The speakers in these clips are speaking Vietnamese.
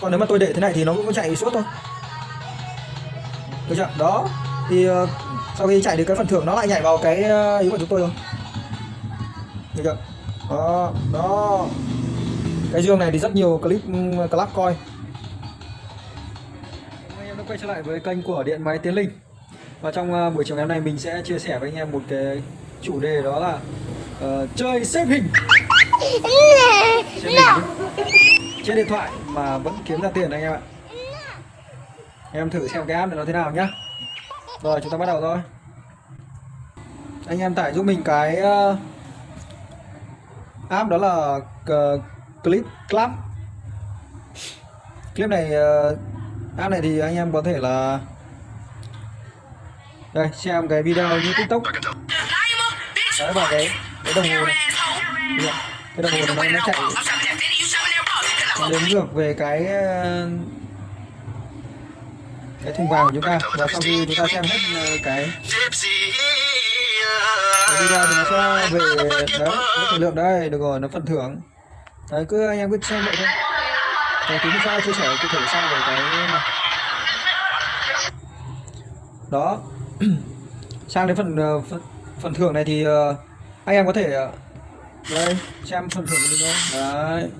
còn nếu mà tôi để thế này thì nó cũng chạy suốt thôi. Được chưa? Đó thì ờ, sau khi chạy được cái phần thưởng nó lại nhảy vào cái ờ, ý của chúng tôi rồi được chưa? Đó đó. Cái dương này thì rất nhiều clip um, club coi. Anh em đã quay trở lại với kênh của điện máy tiến linh. Và trong ờ, buổi chiều ngày hôm nay mình sẽ chia sẻ với anh em một cái chủ đề đó là ờ, chơi xếp hình. Xếp hình trên điện thoại mà vẫn kiếm ra tiền anh em ạ. Em thử xem cái app này nó thế nào nhá. Rồi chúng ta bắt đầu thôi. Anh em tải giúp mình cái uh, app đó là uh, clip club. Clip này uh, app này thì anh em có thể là đây xem cái video như tiktok. Đấy vào cái cái đồng hồ này. Cái đồng hồ này nó, nó chạy đếm ngược về cái ờ, cái thùng vàng của chúng ta. Và sau khi chúng ta xem hết ờ, cái cái video thì nó sẽ về đấy cái thời lượng đây. Được rồi nó phần thưởng. Đấy cứ anh em cứ xem vậy thôi. Và tí sau chia sẻ cụ thể sau về cái này. Đó. Sang đến phần ờ, phần, phần thưởng này thì anh em có thể đây xem phần thưởng của mình thôi. Đấy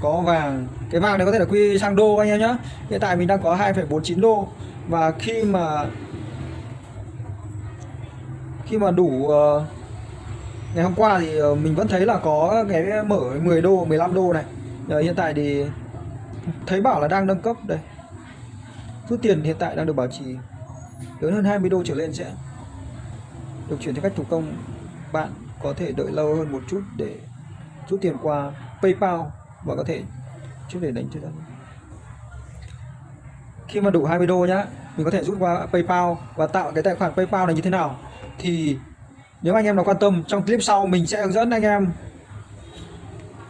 có vàng. Cái vàng này có thể là quy sang đô anh em nhé hiện tại mình đang có 2,49 đô. Và khi mà khi mà đủ uh, ngày hôm qua thì ờ, mình vẫn thấy là có cái mở 10 đô 15 đô này. Ờ, hiện tại thì thấy bảo là đang nâng cấp đây. Rút tiền hiện tại đang được bảo trì. Lớn hơn 20 đô trở lên sẽ được chuyển theo cách thủ công. Bạn có thể đợi lâu hơn một chút để rút tiền qua. PayPal và có thể trước để đánh cho ra khi mà đủ 20 đô nhá mình có thể rút qua PayPal và tạo cái tài khoản PayPal này như thế nào. Thì nếu anh em nào quan tâm trong clip sau mình sẽ hướng dẫn anh em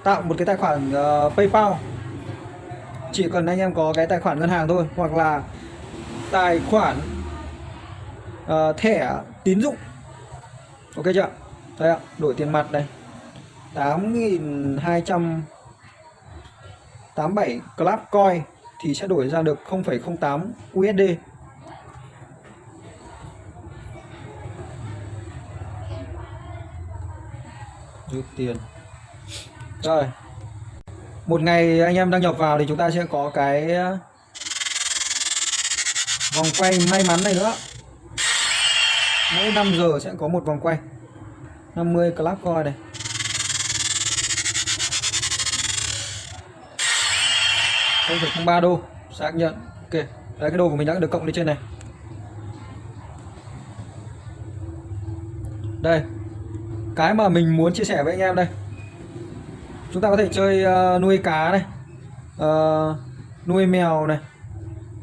tạo một cái tài khoản uh, PayPal. Chỉ cần anh em có cái tài khoản ngân hàng thôi hoặc là tài khoản uh, thẻ tín dụng. Ok chưa? Đây ạ đổi tiền mặt này 8.287 club coin thì sẽ đổi ra được 0,08 USD rút tiền. Rồi. Một ngày anh em đăng nhập vào thì chúng ta sẽ có cái ờ, vòng quay may mắn này nữa. Mỗi 5 giờ sẽ có một vòng quay. 50 club coin này. Không phải không ba đô. Xác nhận. Ok. Đấy cái đồ của mình đã được cộng lên trên này. Đây. Cái mà mình muốn chia sẻ với anh em đây. Chúng ta có thể chơi uh, nuôi cá này. Uh, nuôi mèo này.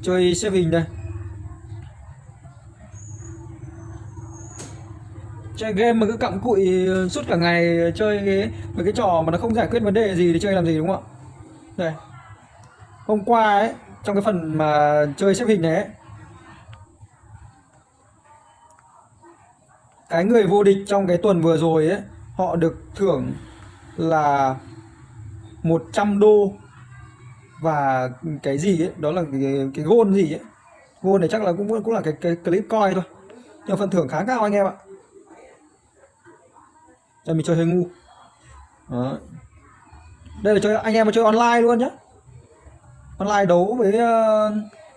Chơi xếp hình đây. Chơi game mà cứ cặm cụi ờ, suốt cả ngày chơi cái mấy cái trò mà nó không giải quyết vấn đề gì thì chơi làm gì đúng không ạ? Đây hôm qua ấy trong cái phần mà chơi xếp hình này ấy, cái người vô địch trong cái tuần vừa rồi ấy họ được thưởng là 100 đô và cái gì ấy đó là cái, cái gold gì ấy. Gold này chắc là cũng cũng là cái, cái clip coi thôi nhưng phần thưởng khá cao anh em ạ. Đây mình chơi hơi ngu. Đó. đây là chơi anh em mà chơi online luôn nhá online đấu với ờ,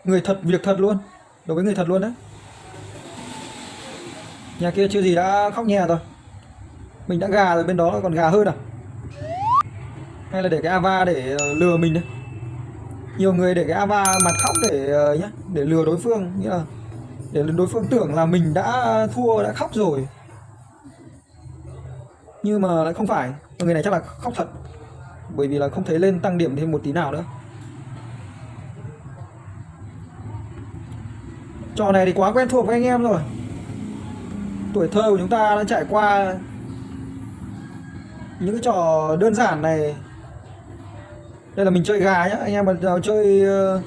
người thật, việc thật luôn. Đấu với người thật luôn đấy. Nhà kia chưa gì đã khóc nhè rồi. Mình đã gà rồi, bên đó còn gà hơn à? Hay là để cái ava để ờ, lừa mình đấy. Nhiều người để cái ava mặt khóc để ờ, nhá, để lừa đối phương. Nghĩa là để đối phương tưởng là mình đã thua, đã khóc rồi. Nhưng mà lại không phải. Người này chắc là khóc thật. Bởi vì là không thấy lên tăng điểm thêm một tí nào nữa. Trò này thì quá quen thuộc với anh em rồi tuổi thơ của chúng ta đã trải qua những cái trò đơn giản này đây là mình chơi gà nhá anh em mà nào chơi uh,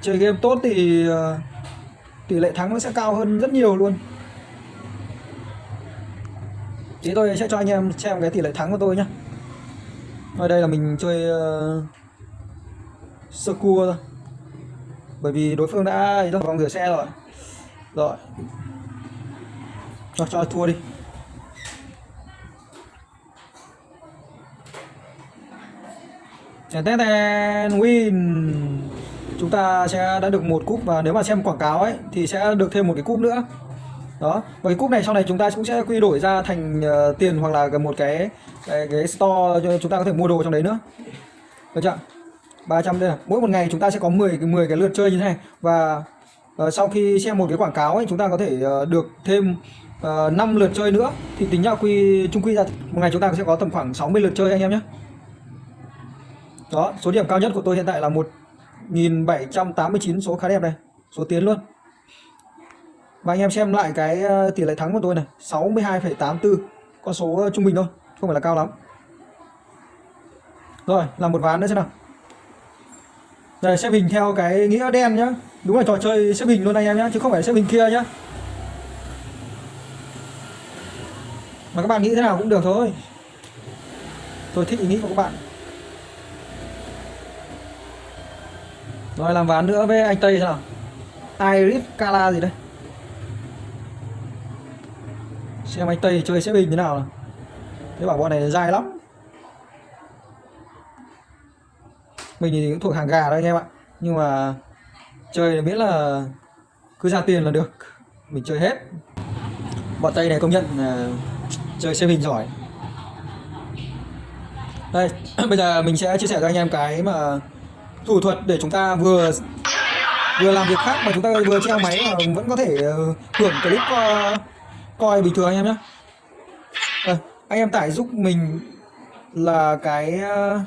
chơi game tốt thì uh, tỷ lệ thắng nó sẽ cao hơn rất nhiều luôn Thế tôi sẽ cho anh em xem cái tỷ lệ thắng của tôi nhá. Ở đây là mình chơi uh, sơ cua thôi. Bởi vì đối phương đã ấy vòng rửa xe rồi. Rồi. Cho cho thua đi. Tèn tèn win. Chúng ta sẽ đã được một cúp và nếu mà xem quảng cáo ấy thì sẽ được thêm một cái cúp nữa đó và cái cúp này sau này chúng ta cũng sẽ quy đổi ra thành uh, tiền hoặc là một cái cái, cái store cho chúng ta có thể mua đồ trong đấy nữa được chưa 300 đây là mỗi một ngày chúng ta sẽ có 10 cái 10 cái lượt chơi như thế này. Và uh, sau khi xem một cái quảng cáo ấy chúng ta có thể uh, được thêm ờ, uh, 5 lượt chơi nữa. Thì tính ra quy chung quy ra một ngày chúng ta sẽ có tầm khoảng 60 lượt chơi anh em nhé. Đó số điểm cao nhất của tôi hiện tại là 1789 số khá đẹp đây. Số tiến luôn. Và anh em xem lại cái tỷ lệ thắng của tôi này. 62,84 Con số trung bình thôi Không phải là cao lắm. Rồi làm một ván nữa xem nào. Đây, xếp hình theo cái nghĩa đen nhá. Đúng là trò chơi xếp hình luôn anh em nhá, Chứ không phải xếp hình kia nhá. Mà các bạn nghĩ thế nào cũng được thôi. Tôi thích ý nghĩ của các bạn. Rồi, làm ván nữa với anh Tây xem nào Iris Kala gì đây? Xem anh tây chơi xếp hình thế nào. Thế bảo bọn này dài lắm. Mình thì cũng thuộc hàng gà đó anh em ạ. Nhưng mà chơi miễn là cứ ra tiền là được. Mình chơi hết. Bọn tây này công nhận là chơi xem hình giỏi. Đây bây giờ mình sẽ chia sẻ cho anh em cái mà thủ thuật để chúng ta vừa vừa làm việc khác mà chúng ta vừa treo máy mà vẫn có thể ờ, hưởng clip uh, coi bình thường anh em nhé à, ờ, anh em tải giúp mình là cái uh,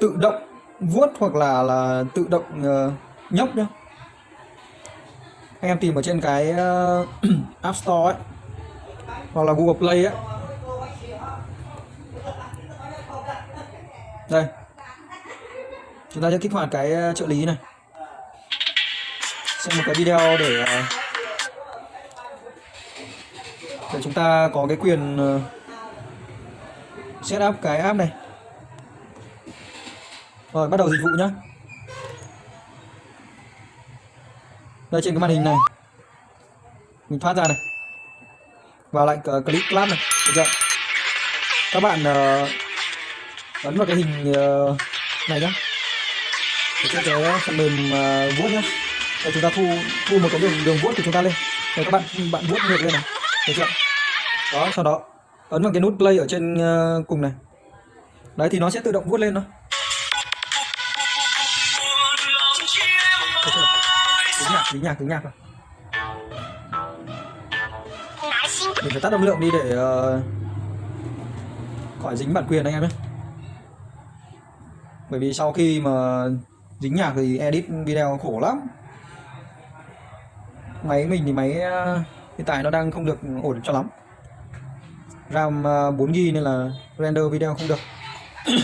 tự động vuốt hoặc là là tự động ờ, uh, nhấp nhá. Anh em tìm ở trên cái uh, App Store ấy hoặc là Google Play ấy. Đây. Chúng ta sẽ kích hoạt cái ờ, trợ lý này. Xem một cái video để để chúng ta có cái quyền ờ, setup cái app này rồi bắt đầu dịch vụ nhá. Đây trên cái màn hình này. Mình thoát ra này. Vào lệnh click clap này. Được chưa? Các bạn ờ, uh, ấn vào cái hình uh, này nhá. Để cho cái phần mềm uh, vuốt nhá. Để chúng ta thu thu một cái đường đường vuốt của chúng ta lên. Để các bạn bạn vuốt ngược lên này. Được chưa? Đó sau đó ấn vào cái nút play ở trên uh, cùng này. Đấy thì nó sẽ tự động vuốt lên thôi. Tính nhạc tính nhạc rồi mình phải tắt âm lượng đi để uh, khỏi dính bản quyền anh em nhé. Bởi vì sau khi mà dính nhạc thì edit video khổ lắm. Máy mình thì máy uh, hiện tại nó đang không được ổn cho lắm. RAM 4GB à, nên là render video không được.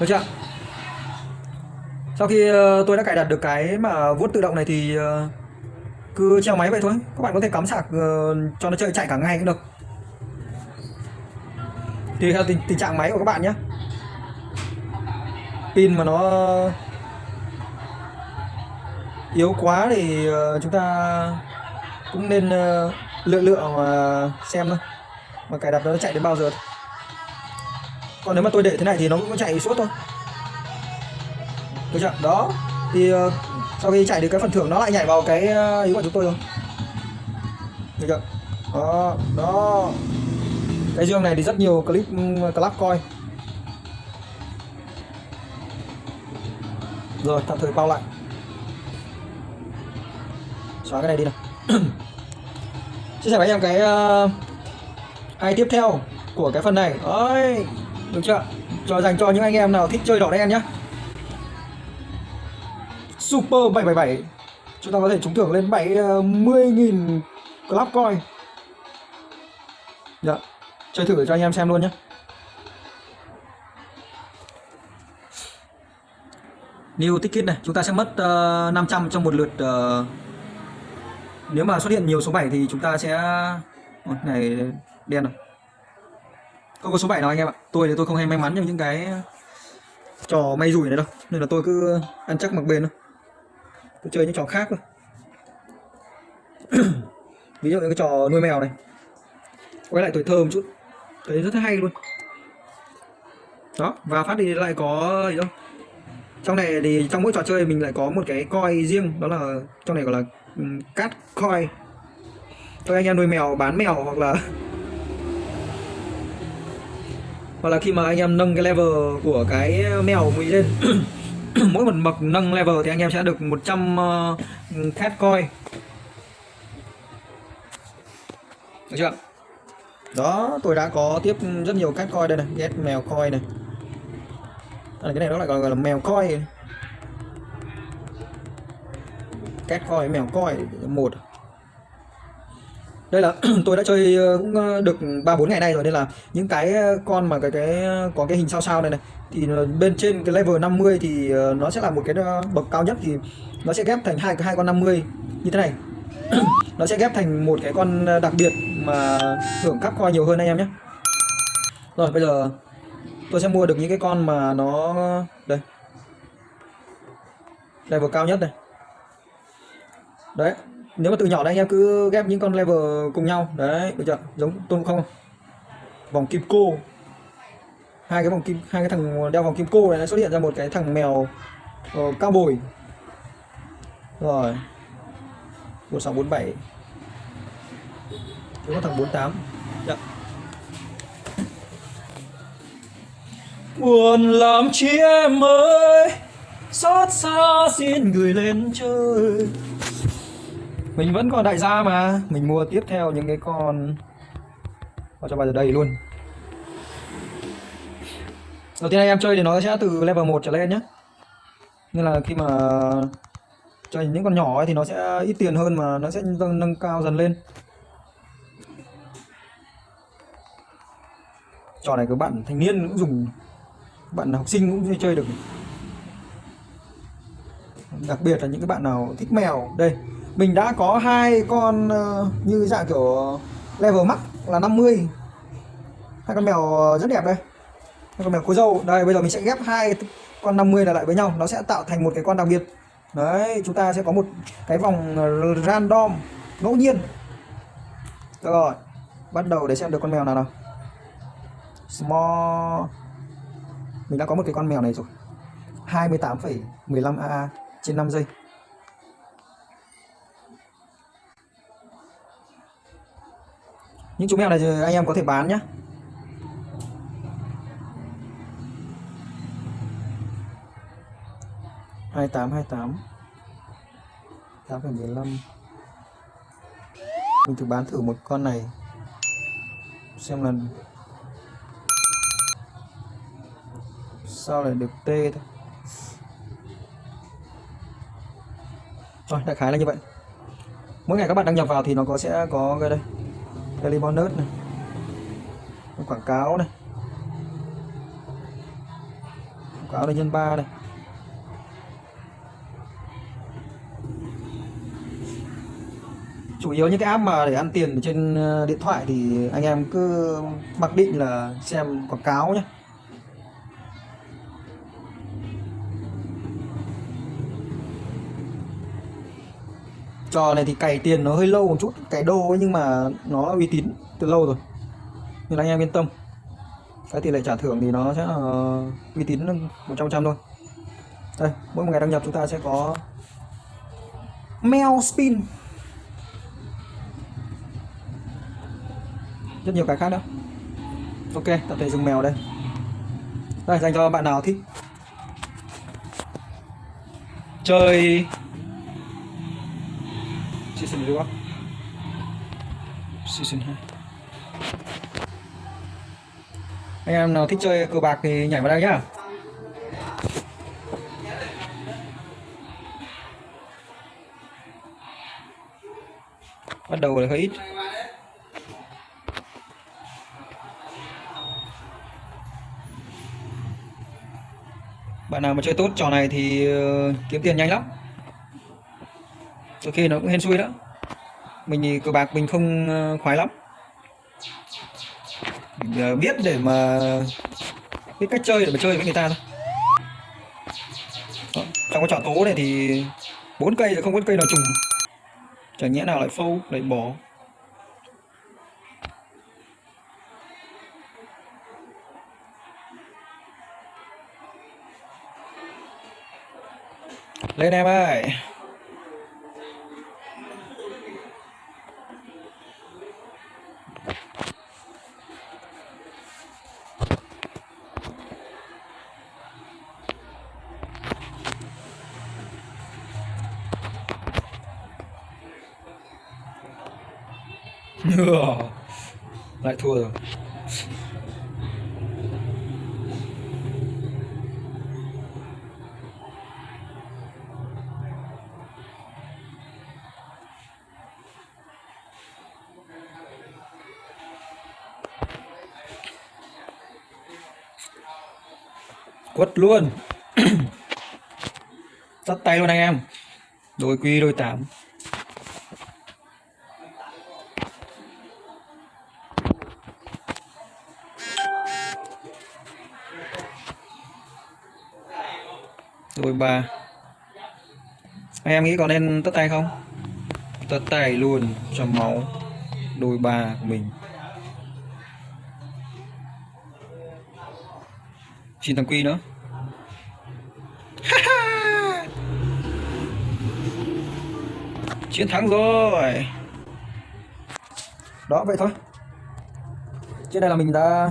Được chưa? Sau khi ờ, tôi đã cài đặt được cái mà vuốt tự động này thì ờ, cứ treo máy vậy thôi. Các bạn có thể cắm sạc ờ, cho nó chơi chạy cả ngày cũng được. Tùy theo tình, tình trạng máy của các bạn nhé. Pin mà nó yếu quá thì chúng ta cũng nên lựa lựa mà xem thôi. Mà cài đặt nó chạy đến bao giờ thôi. còn nếu mà tôi để thế này thì nó cũng chạy suốt thôi được chưa? Đó. Thì uh, sau khi chạy được cái phần thưởng nó lại nhảy vào cái uh, ý của chúng tôi rồi. Được chưa? Đó đó. Cái dương này thì rất nhiều clip ừ, club coi. Rồi tạm thời bao lại. Xóa cái này đi nào. Chia sẻ với anh em cái uh, ai tiếp theo của cái phần này. Ơi được chưa? Cho dành cho những anh em nào thích chơi đỏ đen nhá. Super 777 chúng ta có thể trúng thưởng lên 70.000 ờ, club coin. Dạ chơi thử cho anh em xem luôn nhé. New ticket này chúng ta sẽ mất uh, 500 trong một lượt uh, nếu mà xuất hiện nhiều số 7 thì chúng ta sẽ Ôi, này đen rồi. Không có số 7 nào anh em ạ. Tôi thì tôi không hay may mắn trong những cái trò may rủi này đâu. Nên là tôi cứ ăn chắc mặc bền thôi tôi chơi những trò khác thôi. Ví dụ như cái trò nuôi mèo này. Quay lại tuổi thơ một chút. Thấy rất hay luôn. Đó và phát thì lại có gì đâu. Trong này thì trong mỗi trò chơi mình lại có một cái coi riêng đó là trong này gọi là um, cát coi cho anh em nuôi mèo bán mèo hoặc là hoặc là khi mà anh em nâng cái level của cái mèo mình lên. mỗi một bậc nâng level thì anh em sẽ được 100 uh, cat coin. Được chưa? Đó tôi đã có tiếp rất nhiều cat coin đây này get mèo coin này. À, cái này nó lại gọi là mèo coin. Cat coin mèo coin một đây là tôi đã chơi ờ, cũng ờ, được ba bốn ngày nay rồi, nên là những cái ờ, con mà cái cái, có cái hình sao sao này này, thì bên trên cái level 50 thì nó sẽ là một cái bậc cao nhất thì nó sẽ ghép thành hai hai con 50 như thế này. Nó sẽ ghép thành một cái con đặc biệt mà hưởng cắp coi nhiều hơn anh em nhé. Rồi, bây giờ tôi sẽ mua được những cái con mà nó, đây, level cao nhất này đấy nếu mà từ nhỏ đây anh em cứ ghép những con level cùng nhau. Đấy được chưa? Giống tôn không vòng kim cô. Hai cái vòng kim hai cái thằng đeo vòng kim cô này nó xuất hiện ra một cái thằng mèo uh, cao bồi. Rồi. Một sáu bốn bảy. Có thằng bốn tám. Dạ. Buồn làm chi em ơi? Xót xa xin người lên chơi mình vẫn còn đại gia mà. Mình mua tiếp theo những cái con vào cho vào đây luôn. Đầu tiên anh em chơi thì nó sẽ từ level 1 trở lên nhé nên là khi mà chơi những con nhỏ ấy thì nó sẽ ít tiền hơn mà nó sẽ nâng, nâng cao dần lên. Trò này các bạn thanh niên cũng dùng bạn học sinh cũng chơi được. Đặc biệt là những cái bạn nào thích mèo đây mình đã có hai con uh, như dạng kiểu level max là 50 hai con mèo rất đẹp đây. Hai con mèo cô dâu đây bây giờ mình sẽ ghép hai con 50 này lại với nhau. Nó sẽ tạo thành một cái con đặc biệt. Đấy chúng ta sẽ có một cái vòng ờ, random ngẫu nhiên. Rồi. Bắt đầu để xem được con mèo nào nào. Small. Mình đã có một cái con mèo này rồi. 28,15 AA trên 5 giây. Những chú mèo này anh em có thể bán nhé hai tám hai tám. tám phẩy mười lăm. Mình thử bán thử một con này. Xem là sao lại được t thôi. Rồi đại khái là như vậy. Mỗi ngày các bạn đăng nhập vào thì nó có sẽ có cái đây daily bonus này. Quảng cáo này. Quảng cáo này nhân 3 này. Chủ yếu những cái app mà để ăn tiền trên ờ, điện thoại thì anh em cứ mặc định là xem quảng cáo nhé trò này thì cày tiền nó hơi lâu một chút cày đô ấy, nhưng mà nó uy tín từ lâu rồi. Nên anh em yên tâm. Cái tỷ lệ trả thưởng thì nó sẽ uh, uy tín một trăm trăm thôi. Đây mỗi một ngày đăng nhập chúng ta sẽ có mail spin. Rất nhiều cái khác nữa. Ok tập thể dùng mèo đây. Đây dành cho bạn nào thích. Chơi season reward season 2 anh em nào thích chơi cờ bạc thì nhảy vào đây nhá. Bắt đầu là hơi ít. Bạn nào mà chơi tốt trò này thì ờ, kiếm tiền nhanh lắm. Đôi khi nó cũng hên xui đó mình thì cờ bạc mình không ờ, khoái lắm. Mình ờ, biết để mà biết cách chơi để mà chơi với người ta thôi. Đó, trong cái trò tố này thì bốn cây thì không có cây nào trùng. Chẳng nhẽ nào lại phâu lại bỏ. Lên em ơi! Lại thua rồi. Quất luôn. Tắt tay luôn anh em. Đôi quy đôi tám. Ba. Em nghĩ có nên tất tay không? Tất tay luôn cho máu đôi ba của mình. Xin thằng quy nữa. Chiến thắng rồi. Đó, vậy thôi. Trên đây là mình đã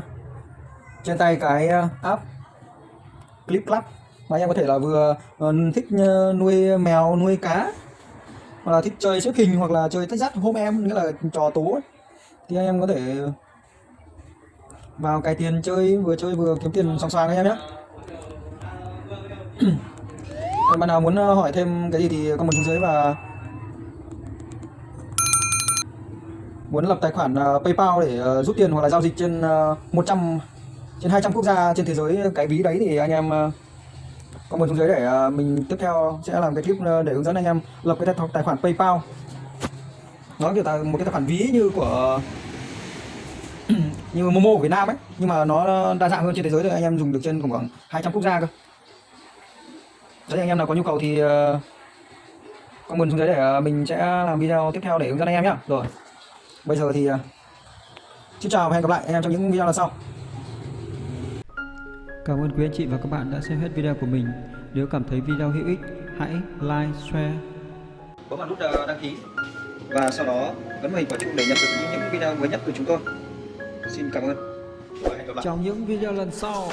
trên tay cái ờ, app clip club mà anh em có thể là vừa ờ, thích ờ, nuôi mèo, nuôi cá, hoặc là thích chơi xếp hình, hoặc là chơi tách dắt hôm em, nghĩa là trò tố ấy. thì anh em có thể vào cài tiền chơi, vừa chơi vừa kiếm tiền song song anh em nhé bạn nào muốn ờ, hỏi thêm cái gì thì comment xuống dưới và muốn lập tài khoản PayPal để rút tiền hoặc là giao dịch trên 100 trên 200 quốc gia trên thế giới, cái ví đấy thì anh em comment xuống dưới để ờ, mình tiếp theo sẽ làm cái clip ờ, để hướng dẫn anh em lập cái tài, khoản PayPal. Nó kiểu là một cái tài khoản ví như của như Momo của Việt Nam ấy nhưng mà nó đa dạng hơn trên thế giới rồi anh em dùng được trên khoảng 200 quốc gia cơ. Đấy anh em nào có nhu cầu thì ờ, comment xuống dưới để mình sẽ làm video tiếp theo để hướng dẫn anh em nhé rồi bây giờ thì xin chào và hẹn gặp lại anh em trong những video lần sau. Cảm ơn quý anh chị và các bạn đã xem hết video của mình. Nếu cảm thấy video hữu ích, hãy like, share. bấm vào nút uh, đăng ký và sau đó bấm vào hình quả chuông để nhận được những video mới nhất từ chúng tôi xin cảm ơn và hẹn gặp lại Trong những video lần sau.